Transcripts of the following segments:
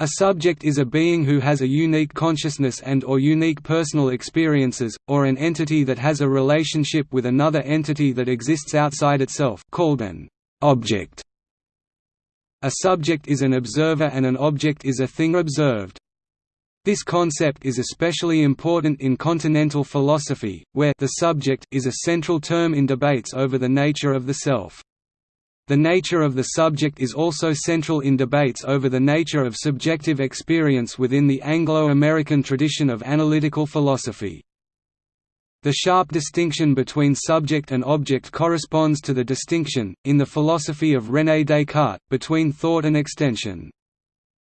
A subject is a being who has a unique consciousness and or unique personal experiences, or an entity that has a relationship with another entity that exists outside itself called an object. A subject is an observer and an object is a thing observed. This concept is especially important in continental philosophy, where the subject is a central term in debates over the nature of the self. The nature of the subject is also central in debates over the nature of subjective experience within the Anglo-American tradition of analytical philosophy. The sharp distinction between subject and object corresponds to the distinction, in the philosophy of René Descartes, between thought and extension.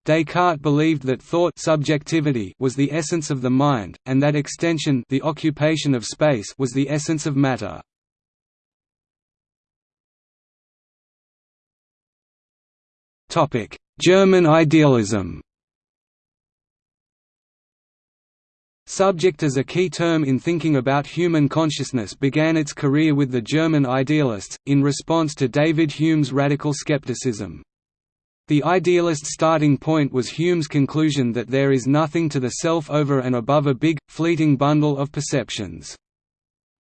Descartes believed that thought subjectivity was the essence of the mind, and that extension the occupation of space was the essence of matter. German idealism Subject as a key term in thinking about human consciousness began its career with the German idealists, in response to David Hume's radical skepticism. The idealist starting point was Hume's conclusion that there is nothing to the self over and above a big, fleeting bundle of perceptions.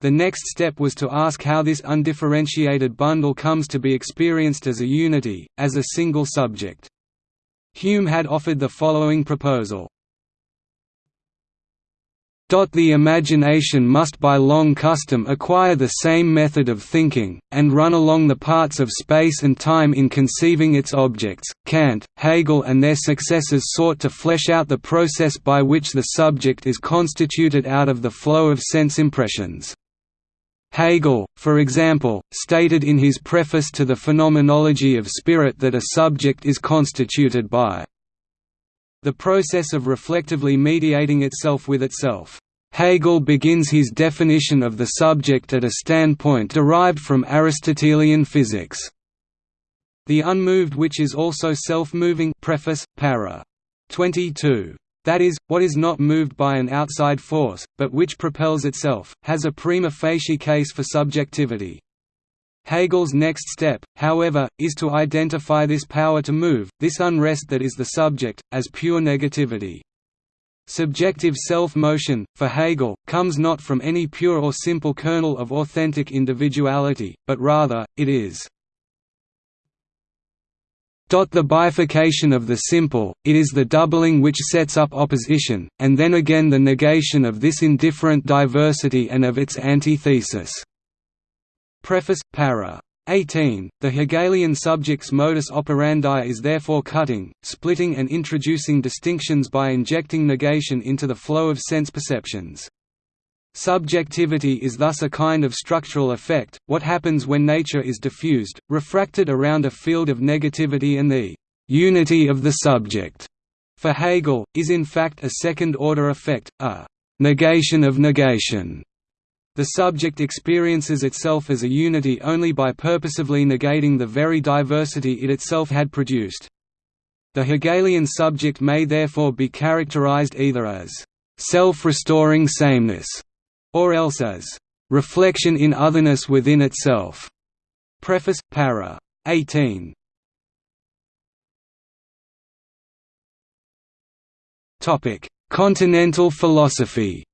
The next step was to ask how this undifferentiated bundle comes to be experienced as a unity, as a single subject. Hume had offered the following proposal. The imagination must by long custom acquire the same method of thinking, and run along the parts of space and time in conceiving its objects. Kant, Hegel, and their successors sought to flesh out the process by which the subject is constituted out of the flow of sense impressions. Hegel, for example, stated in his preface to the Phenomenology of Spirit that a subject is constituted by the process of reflectively mediating itself with itself. Hegel begins his definition of the subject at a standpoint derived from Aristotelian physics. The unmoved which is also self-moving preface, para. 22 that is, what is not moved by an outside force, but which propels itself, has a prima facie case for subjectivity. Hegel's next step, however, is to identify this power to move, this unrest that is the subject, as pure negativity. Subjective self-motion, for Hegel, comes not from any pure or simple kernel of authentic individuality, but rather, it is the bifurcation of the simple, it is the doubling which sets up opposition, and then again the negation of this indifferent diversity and of its antithesis. Preface, para. 18. The Hegelian subject's modus operandi is therefore cutting, splitting and introducing distinctions by injecting negation into the flow of sense perceptions. Subjectivity is thus a kind of structural effect, what happens when nature is diffused, refracted around a field of negativity and the «unity of the subject» for Hegel, is in fact a second-order effect, a «negation of negation». The subject experiences itself as a unity only by purposively negating the very diversity it itself had produced. The Hegelian subject may therefore be characterized either as self-restoring sameness or else as reflection in otherness within itself. Preface, para. 18. Topic: Continental philosophy.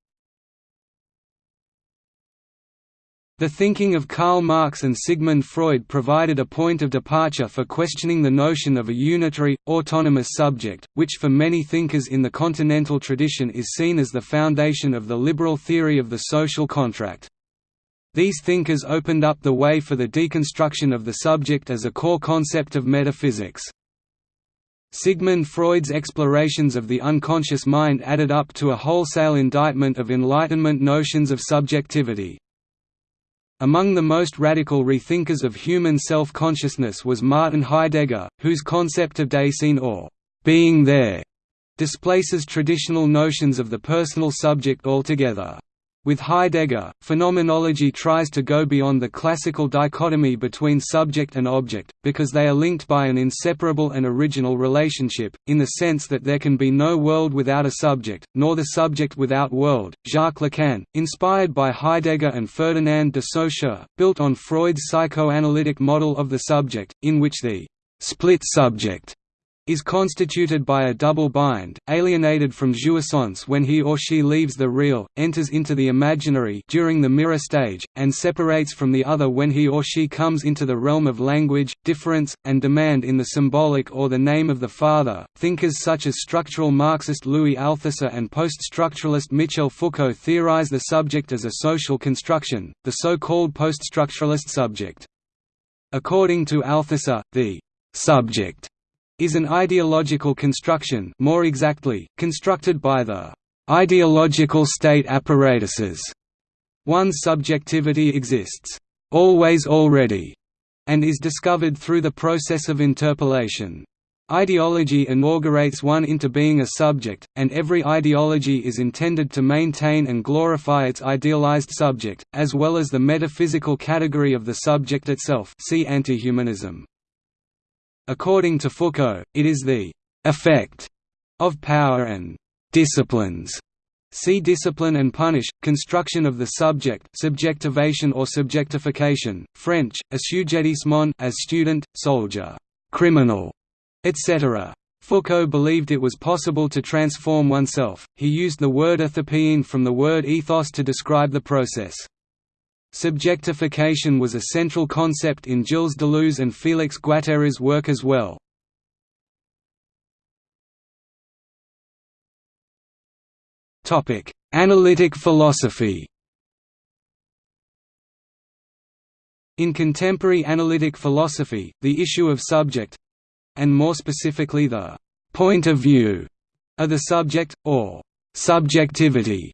The thinking of Karl Marx and Sigmund Freud provided a point of departure for questioning the notion of a unitary, autonomous subject, which for many thinkers in the continental tradition is seen as the foundation of the liberal theory of the social contract. These thinkers opened up the way for the deconstruction of the subject as a core concept of metaphysics. Sigmund Freud's explorations of the unconscious mind added up to a wholesale indictment of Enlightenment notions of subjectivity. Among the most radical rethinkers of human self-consciousness was Martin Heidegger, whose concept of Dasein or being there displaces traditional notions of the personal subject altogether. With Heidegger, phenomenology tries to go beyond the classical dichotomy between subject and object, because they are linked by an inseparable and original relationship, in the sense that there can be no world without a subject, nor the subject without world. Jacques Lacan, inspired by Heidegger and Ferdinand de Saussure, built on Freud's psychoanalytic model of the subject, in which the split subject is constituted by a double bind, alienated from jouissance when he or she leaves the real, enters into the imaginary during the mirror stage, and separates from the other when he or she comes into the realm of language, difference, and demand in the symbolic or the name of the father. Thinkers such as structural Marxist Louis Althusser and post-structuralist Michel Foucault theorize the subject as a social construction, the so-called post-structuralist subject. According to Althusser, the subject is an ideological construction more exactly, constructed by the ideological state apparatuses. One's subjectivity exists always already, and is discovered through the process of interpellation. Ideology inaugurates one into being a subject, and every ideology is intended to maintain and glorify its idealized subject, as well as the metaphysical category of the subject itself see antihumanism. According to Foucault, it is the «effect» of power and «disciplines» See discipline and punish, construction of the subject subjectivation or subjectification, French, assujettissement as student, soldier, criminal, etc. Foucault believed it was possible to transform oneself, he used the word ethopoiein from the word ethos to describe the process. Subjectification was a central concept in Gilles Deleuze and Félix Guattari's work as well. Analytic philosophy In contemporary analytic philosophy, the issue of subject—and more specifically the «point of view» of the subject, or «subjectivity»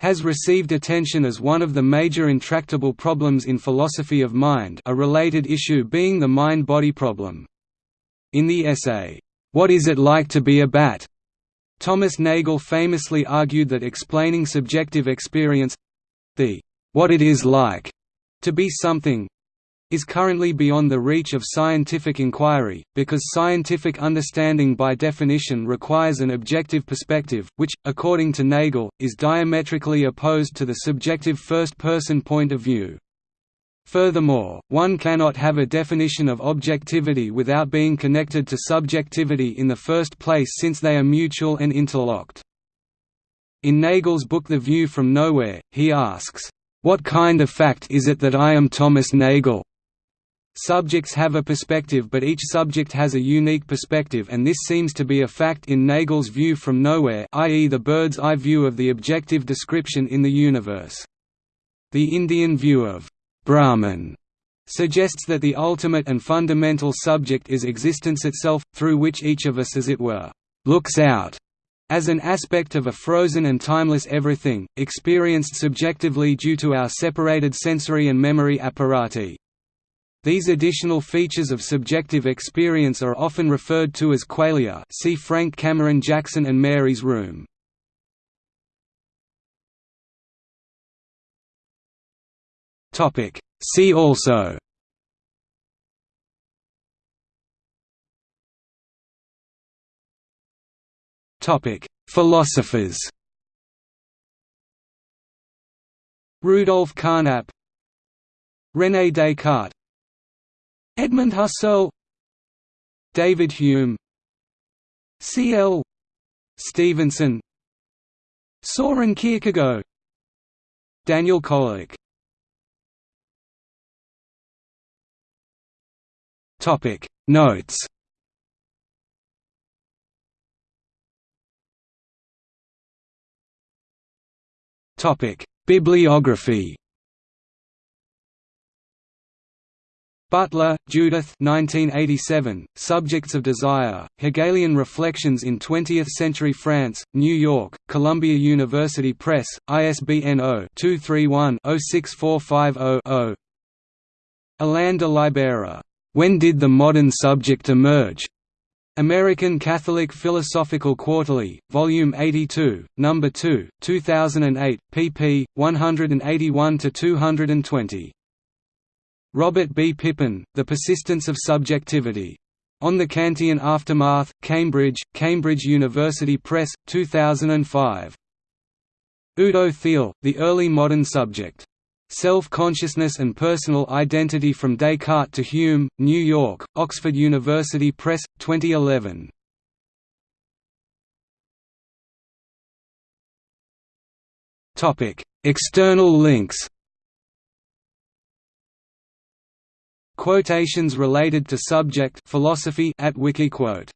has received attention as one of the major intractable problems in philosophy of mind a related issue being the mind-body problem. In the essay, "'What is it like to be a bat?' Thomas Nagel famously argued that explaining subjective experience—the "'what it is like' to be something is currently beyond the reach of scientific inquiry, because scientific understanding by definition requires an objective perspective, which, according to Nagel, is diametrically opposed to the subjective first-person point of view. Furthermore, one cannot have a definition of objectivity without being connected to subjectivity in the first place since they are mutual and interlocked. In Nagel's book The View from Nowhere, he asks, "'What kind of fact is it that I am Thomas Nagel?' Subjects have a perspective but each subject has a unique perspective and this seems to be a fact in Nagel's view from nowhere i.e. the bird's eye view of the objective description in the universe. The Indian view of Brahman suggests that the ultimate and fundamental subject is existence itself, through which each of us as it were, looks out as an aspect of a frozen and timeless everything, experienced subjectively due to our separated sensory and memory apparati. These additional features of subjective experience are often referred to as qualia see Frank Cameron Jackson and Mary's Room. See also. Philosophers. Rudolf Carnap René Descartes Edmund Husserl David Hume C. L. Stevenson Soren Kierkegaard Daniel Kolak Topic Notes Topic Bibliography Butler, Judith 1987, Subjects of Desire, Hegelian Reflections in Twentieth-Century France, New York, Columbia University Press, ISBN 0-231-06450-0 Alain de Libera, "'When Did the Modern Subject Emerge?' American Catholic Philosophical Quarterly, Volume 82, No. 2, 2008, pp. 181–220. Robert B. Pippin, The Persistence of Subjectivity. On the Kantian Aftermath, Cambridge, Cambridge University Press, 2005. Udo Thiel, The Early Modern Subject. Self-Consciousness and Personal Identity from Descartes to Hume, New York, Oxford University Press, 2011. External links Quotations related to subject philosophy at Wikiquote